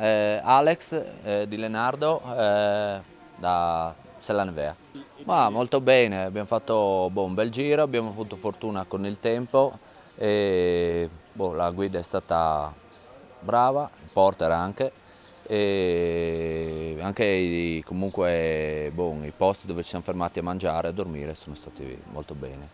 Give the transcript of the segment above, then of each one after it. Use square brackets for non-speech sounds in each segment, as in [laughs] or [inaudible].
Eh, Alex eh, di Lenardo eh, da Sellanvea. Ma molto bene, abbiamo fatto boh, un bel giro, abbiamo avuto fortuna con il tempo e boh, la guida è stata brava, il porter anche e anche i, comunque boh, i posti dove ci siamo fermati a mangiare e a dormire sono stati molto bene,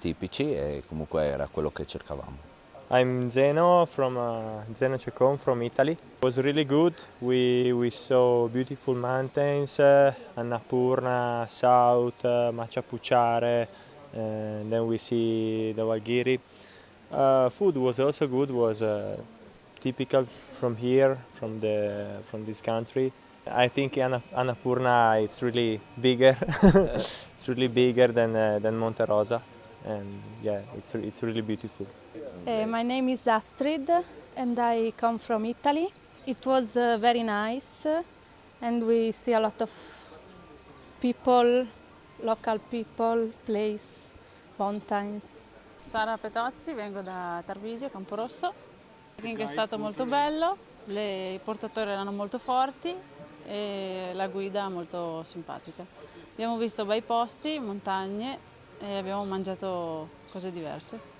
tipici e comunque era quello che cercavamo. I'm Zeno from uh, Zeno Cecon from Italy. It was really good. We, we saw beautiful mountains, uh, Annapurna, South, uh, Machapuchare, and then we see the Walgiri. Uh, food was also good, was uh, typical from here, from, the, from this country. I think Annapurna it's really bigger. [laughs] it's really bigger than, uh, than Monte Rosa and yeah, it's, it's really beautiful. Uh, my name is Astrid and I come from Italy. It was uh, very nice and we see a lot of people, local people, place, mountains. Sara Petozzi, vengo da Tarvisio, Camporosso. Il ring è stato molto bello, le, i portatori erano molto forti e la guida molto simpatica. Abbiamo visto bei posti, montagne e abbiamo mangiato cose diverse.